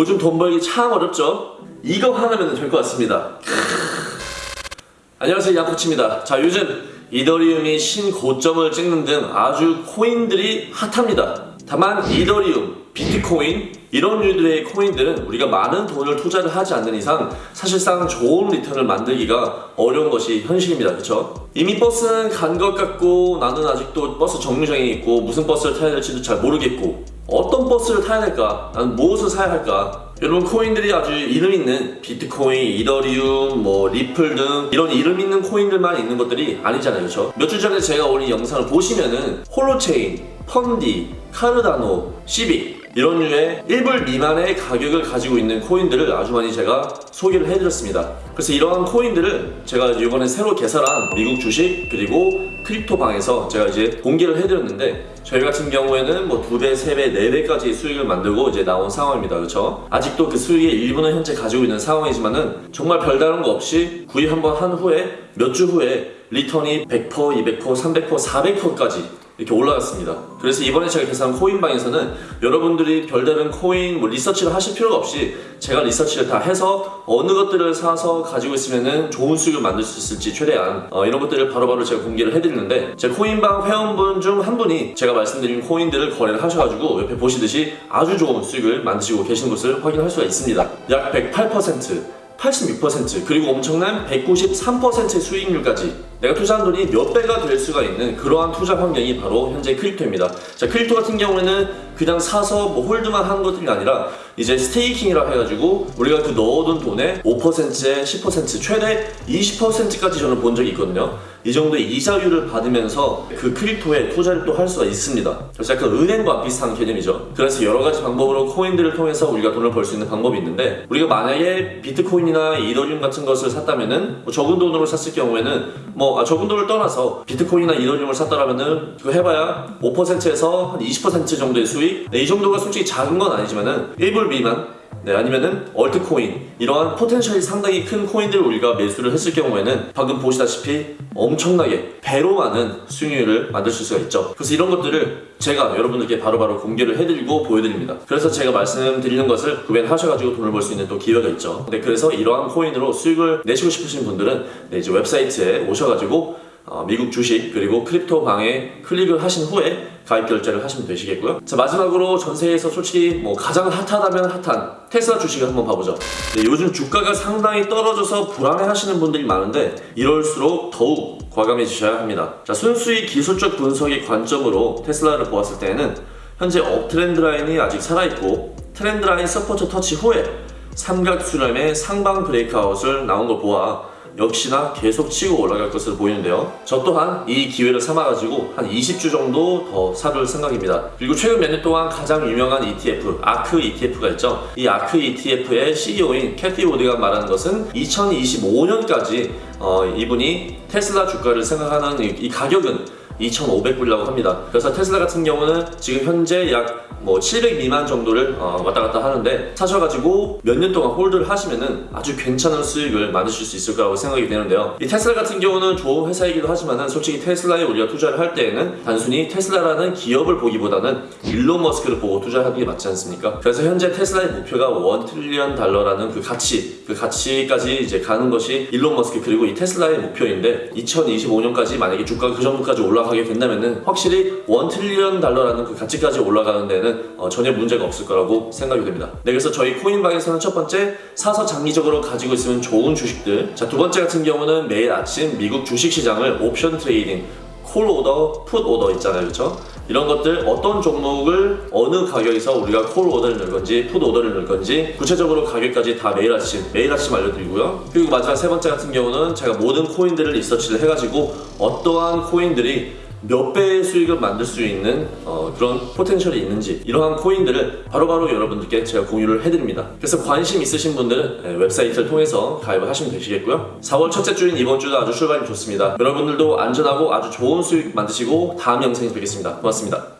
요즘 돈 벌기 참 어렵죠? 이거 하나면 될 것 같습니다. 안녕하세요 양코치입니다. 자 요즘 이더리움이 신고점을 찍는 등 아주 코인들이 핫합니다. 다만 이더리움, 비트코인 이런 류들의 코인들은 우리가 많은 돈을 투자를 하지 않는 이상 사실상 좋은 return을 만들기가 어려운 것이 현실입니다. 그렇죠? 이미 버스는 간 것 같고 나는 아직도 버스 정류장에 있고 무슨 버스를 타야 될지도 잘 모르겠고 어떤 버스를 타야 될까? 나는 무엇을 사야 할까? 여러분 코인들이 아주 이름 있는 비트코인, 이더리움, 뭐 리플 등 이런 이름 있는 코인들만 있는 것들이 아니잖아요, 그렇죠? 몇 주 전에 제가 올린 영상을 보시면은 홀로체인, 펀디, 카르다노, 시빅 이런 류의 1불 미만의 가격을 가지고 있는 코인들을 아주 많이 제가 소개를 해드렸습니다. 그래서 이러한 코인들을 제가 이번에 새로 개설한 미국 주식 그리고 crypto 방에서 제가 이제 공개를 해드렸는데 저희 같은 경우에는 뭐두 배, 세 배, 네 배까지 수익을 만들고 이제 나온 상황입니다. 그렇죠? 아직도 그 수익의 일부는 현재 가지고 있는 상황이지만은 정말 별다른 거 없이 구입 한번 한 후에 몇 주 후에 return이 100%, 200%, 300%, 400%까지 이렇게 올라갔습니다. 그래서 이번에 제가 개설한 코인방에서는 여러분들이 별다른 코인 뭐 리서치를 하실 필요가 없이 제가 리서치를 다 해서 어느 것들을 사서 가지고 있으면은 좋은 수익을 만들 수 있을지 최대한 어, 이런 것들을 바로바로 제가 공개를 해드리는데 제 코인방 회원분 중 한 분이 제가 말씀드린 코인들을 거래를 하셔가지고 옆에 보시듯이 아주 좋은 수익을 만드시고 계신 것을 확인할 수가 있습니다. 약 108%. 86% 그리고 엄청난 193%의 수익률까지 내가 투자한 돈이 몇 배가 될 수가 있는 그러한 투자 환경이 바로 현재 crypto입니다. 자, crypto 같은 경우에는 그냥 사서 뭐 hold만 하는 것들이 아니라 이제 staking이라 해가지고 우리가 그 넣어둔 돈의 5%에 10% 최대 20%까지 저는 본 적이 있거든요. 이 정도의 이자율을 받으면서 그 crypto에 투자를 또 할 수가 있습니다. 그래서 약간 은행과 비슷한 개념이죠. 그래서 여러 가지 방법으로 코인들을 통해서 우리가 돈을 벌 수 있는 방법이 있는데 우리가 만약에 비트코인이나 이더리움 같은 것을 샀다면은 뭐 적은 돈으로 샀을 경우에는 뭐 아, 적은 돈을 떠나서 비트코인이나 이더리움을 샀다라면은 그거 해봐야 5%에서 한 20% 정도의 수익. 네, 이 정도가 솔직히 작은 건 아니지만은 1불 미만 네, 아니면은 altcoin 이러한 potential이 상당히 큰 코인들을 우리가 매수를 했을 경우에는 방금 보시다시피 엄청나게 배로 많은 수익률을 만들 수가 있죠. 그래서 이런 것들을 제가 여러분들께 바로바로 공개를 해드리고 보여드립니다. 그래서 제가 말씀드리는 것을 구매하셔가지고 돈을 벌 수 있는 또 기회가 있죠. 네, 그래서 이러한 코인으로 수익을 내시고 싶으신 분들은 네, 이제 웹사이트에 오셔가지고 어, 미국 주식 그리고 crypto 방에 클릭을 하신 후에 가입 결제를 하시면 되시겠고요. 자 마지막으로 전 세계에서 솔직히 뭐 가장 핫하다면 핫한 테슬라 주식을 한번 봐보죠. 네, 요즘 주가가 상당히 떨어져서 불안해 하시는 분들이 많은데 이럴수록 더욱 과감해지셔야 합니다. 자 순수히 기술적 분석의 관점으로 테슬라를 보았을 때에는 현재 uptrend line이 아직 살아있고 trend line support 터치 후에 삼각 수렴의 상방 breakout을 나온 걸 보아 역시나 계속 치고 올라갈 것으로 보이는데요. 저 또한 이 기회를 삼아가지고 한 20주 정도 더 사둘 생각입니다. 그리고 최근 몇 년 동안 가장 유명한 ETF, 아크 ETF가 있죠. 이 아크 ETF의 CEO인 Cathie Wood가 말하는 것은 2025년까지 어, 이분이 테슬라 주가를 생각하는 이, 이 가격은 2,500불이라고 합니다. 그래서 테슬라 같은 경우는 지금 현재 약 뭐 700 미만 정도를 어, 왔다 갔다 하는데 사셔가지고 몇 년 동안 hold를 하시면은 아주 괜찮은 수익을 만드실 수 있을 거라고 생각이 되는데요. 이 테슬라 같은 경우는 좋은 회사이기도 하지만은 솔직히 테슬라에 우리가 투자를 할 때에는 단순히 테슬라라는 기업을 보기보다는 일론 머스크를 보고 투자하는 게 맞지 않습니까? 그래서 현재 테슬라의 목표가 1 trillion 달러라는 그 가치, 그 가치까지 이제 가는 것이 일론 머스크 그리고 이 테슬라의 목표인데 2025년까지 만약에 주가가 그 정도까지 올라가게 된다면은 확실히 1 trillion 달러라는 그 가치까지 올라가는 데는 어, 전혀 문제가 없을 거라고 생각이 됩니다. 네, 그래서 저희 코인방에서는 첫 번째 사서 장기적으로 가지고 있으면 좋은 주식들 자, 두 번째 같은 경우는 매일 아침 미국 주식시장을 옵션 trading call order, put order 있잖아요. 그렇죠? 이런 것들 어떤 종목을 어느 가격에서 우리가 call order를 넣을 건지 put order를 넣을 건지 구체적으로 가격까지 다 매일 아침 매일 아침 알려드리고요. 그리고 마지막 세 번째 같은 경우는 제가 모든 코인들을 리서치를 해가지고 어떠한 코인들이 몇 배의 수익을 만들 수 있는 어, 그런 포텐셜이 있는지 이러한 코인들을 바로바로 여러분들께 제가 공유를 해드립니다. 그래서 관심 있으신 분들은 네, 웹사이트를 통해서 가입을 하시면 되시겠고요. 4월 첫째 주인 이번 주도 아주 출발이 좋습니다. 여러분들도 안전하고 아주 좋은 수익 만드시고 다음 영상에서 뵙겠습니다. 고맙습니다.